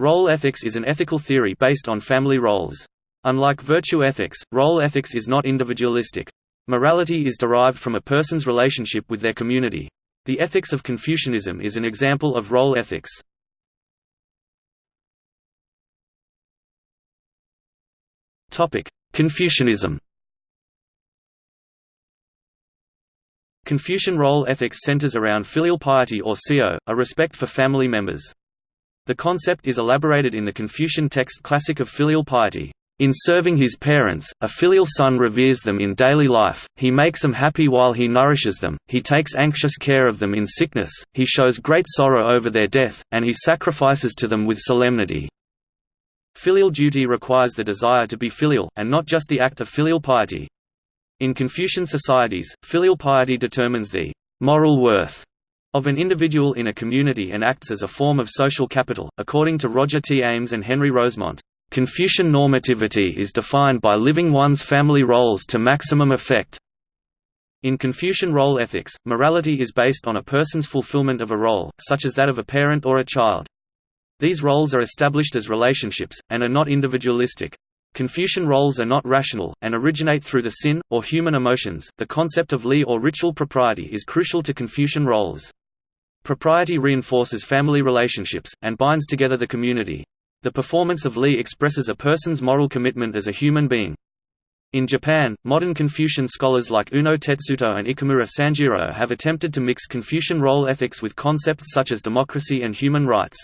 Role ethics is an ethical theory based on family roles. Unlike virtue ethics, role ethics is not individualistic. Morality is derived from a person's relationship with their community. The ethics of Confucianism is an example of role ethics. Confucianism Confucian role ethics centers around filial piety or xiao, a respect for family members. The concept is elaborated in the Confucian text Classic of Filial Piety. In serving his parents, a filial son reveres them in daily life, he makes them happy while he nourishes them, he takes anxious care of them in sickness, he shows great sorrow over their death, and he sacrifices to them with solemnity. Filial duty requires the desire to be filial, and not just the act of filial piety. In Confucian societies, filial piety determines the moral worth of an individual in a community and acts as a form of social capital. According to Roger T. Ames and Henry Rosemont, Confucian normativity is defined by living one's family roles to maximum effect. In Confucian role ethics, morality is based on a person's fulfillment of a role, such as that of a parent or a child. These roles are established as relationships, and are not individualistic. Confucian roles are not rational, and originate through the xin, or human emotions. The concept of li or ritual propriety is crucial to Confucian roles. Propriety reinforces family relationships, and binds together the community. The performance of li expresses a person's moral commitment as a human being. In Japan, modern Confucian scholars like Uno Tetsuto and Ikamura Sanjiro have attempted to mix Confucian role ethics with concepts such as democracy and human rights.